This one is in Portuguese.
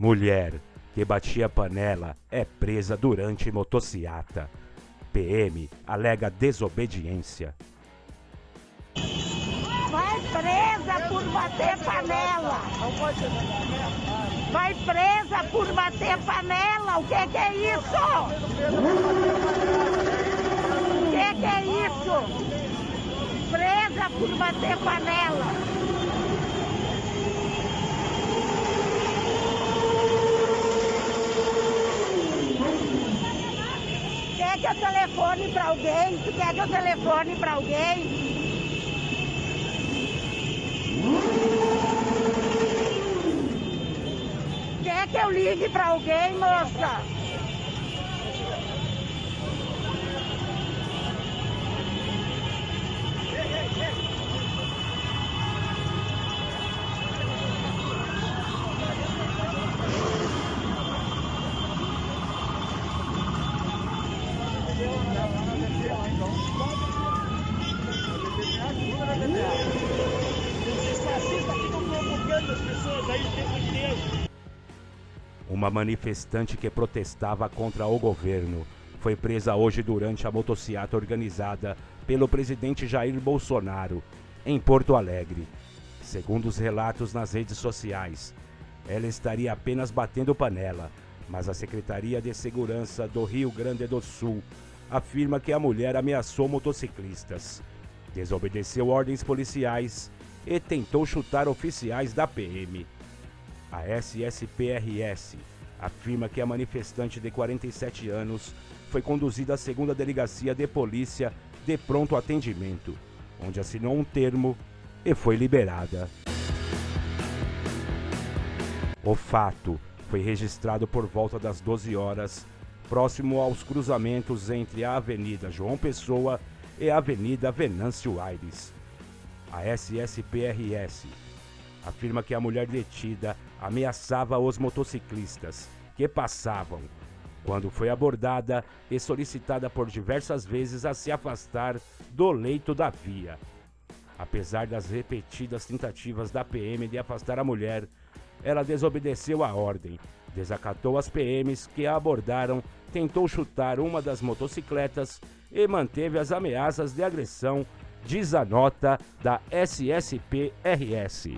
Mulher que batia panela é presa durante motociata. PM alega desobediência. Vai presa por bater panela. Vai presa por bater panela. O que, que é isso? O que, que é isso? Presa por bater panela. Quer que eu telefone para alguém? Tu quer que eu telefone para alguém? Quer que eu ligue para alguém, moça? Uma manifestante que protestava contra o governo foi presa hoje durante a motociata organizada pelo presidente Jair Bolsonaro em Porto Alegre. Segundo os relatos nas redes sociais, ela estaria apenas batendo panela, mas a Secretaria de Segurança do Rio Grande do Sul afirma que a mulher ameaçou motociclistas, desobedeceu ordens policiais e tentou chutar oficiais da PM. A SSPRS afirma que a manifestante de 47 anos foi conduzida à segunda delegacia de polícia de pronto atendimento, onde assinou um termo e foi liberada. O fato foi registrado por volta das 12 horas, próximo aos cruzamentos entre a Avenida João Pessoa e a Avenida Venâncio Aires. A SSPRS afirma que a mulher detida ameaçava os motociclistas que passavam, quando foi abordada e solicitada por diversas vezes a se afastar do leito da via. Apesar das repetidas tentativas da PM de afastar a mulher, ela desobedeceu a ordem, desacatou as PMs que a abordaram, tentou chutar uma das motocicletas e manteve as ameaças de agressão, diz a nota da SSPRS.